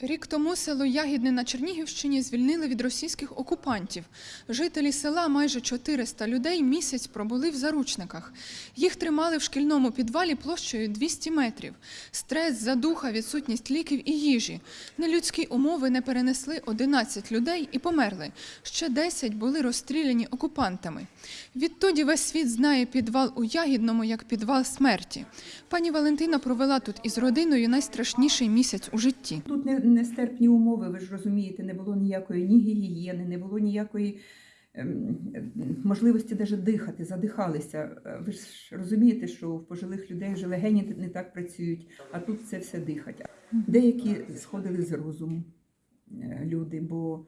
Рік тому село Ягідне на Чернігівщині звільнили від російських окупантів. Жителі села, майже 400 людей, місяць пробули в заручниках. Їх тримали в шкільному підвалі площею 200 метрів. Стрес, задуха, відсутність ліків і їжі. Нелюдські умови не перенесли 11 людей і померли. Ще 10 були розстріляні окупантами. Відтоді весь світ знає підвал у Ягідному як підвал смерті. Пані Валентина провела тут із родиною найстрашніший місяць у житті. Тут не, нестерпні умови, ви ж розумієте, не було ніякої ні гігієни, не було ніякої ем, можливості навіть дихати, задихалися. Е, Ви ж розумієте, що в пожилих людей вже легені не так працюють, а тут це все дихать. Деякі сходили з розуму е, люди, бо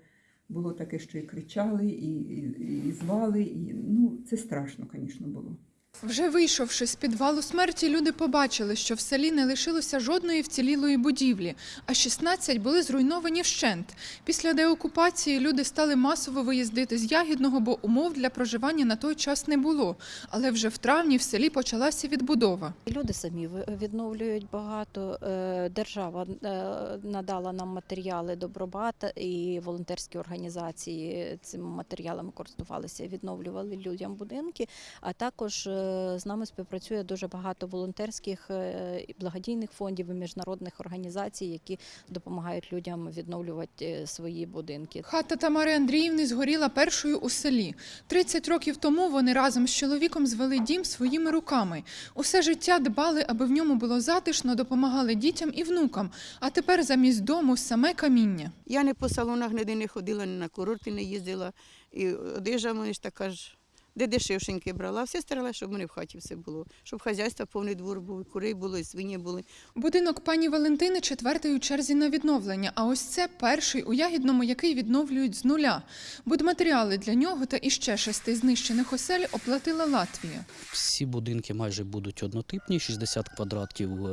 було таке, що і кричали, і, і, і звали, і ну це страшно, звісно, було. Вже вийшовши з підвалу смерті, люди побачили, що в селі не лишилося жодної вцілілої будівлі, а 16 були зруйновані вщент. Після деокупації люди стали масово виїздити з Ягідного, бо умов для проживання на той час не було. Але вже в травні в селі почалася відбудова. Люди самі відновлюють багато. Е, Держава е, надала нам матеріали Добробат і волонтерські організації цими матеріалами користувалися, відновлювали людям будинки. А також е, з нами співпрацює дуже багато волонтерських е, і благодійних фондів і міжнародних організацій, які допомагають людям відновлювати е, свої будинки. Хата Тамари Андріївни згоріла першою у селі. 30 років тому вони разом з чоловіком звели дім своїми руками. Усе життя дбали, аби в ньому було затишно, допомагали дітям і внукам. А тепер замість дому саме каміння. Я не по салонах ніде не ходила, ні на курорти не їздила. І одежа в ж така ж, де дешевшеньки брала. Все старалася, щоб в мене в хаті все було. Щоб хазяйство повний двор був, було, і свині були. Будинок пані Валентини четвертий у черзі на відновлення, а ось це перший у Ягідному, який відновлюють з нуля. Будматеріали для нього та іще шести знищених осель оплатила Латвія. Всі будинки майже будуть однотипні, 60 квадратів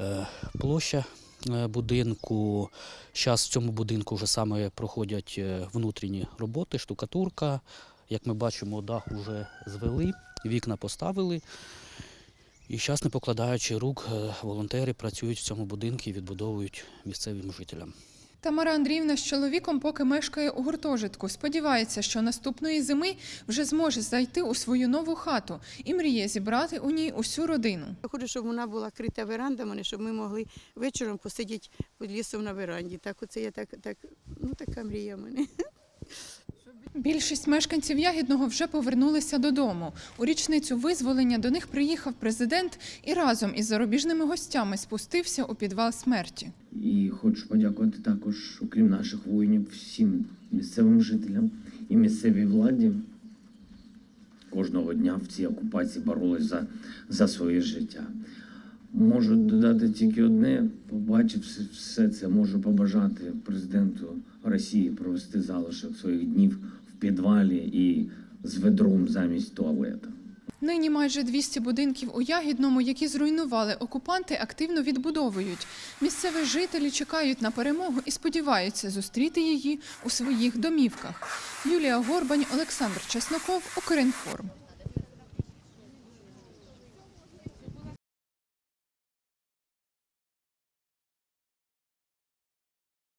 е, площа е, будинку. Зараз в цьому будинку вже саме проходять е, внутрішні роботи, штукатурка. Як ми бачимо, дах вже звели, вікна поставили. І зараз, не покладаючи рук, е, волонтери працюють в цьому будинку і відбудовують місцевим жителям. Тамара Андріївна з чоловіком поки мешкає у гуртожитку. Сподівається, що наступної зими вже зможе зайти у свою нову хату і мріє зібрати у ній усю родину. Я хочу, щоб вона була крита веранда, в мене, щоб ми могли вечором посидіти під лісом на веранді. Так оце я так, так, ну така мрія в мене. Більшість мешканців Ягідного вже повернулися додому. У річницю визволення до них приїхав президент і разом із зарубіжними гостями спустився у підвал смерті. І хочу подякувати також, окрім наших воїнів, всім місцевим жителям і місцевій владі. Кожного дня в цій окупації боролись за, за своє життя. Можу додати тільки одне: побачивши все це, можу побажати президенту Росії провести залишок своїх днів підвалі і з ведром замість туалета. Нині майже 200 будинків у Ягідному, які зруйнували окупанти, активно відбудовують. Місцеві жителі чекають на перемогу і сподіваються зустріти її у своїх домівках. Юлія Горбань, Олександр Чесноков, Укрінформ.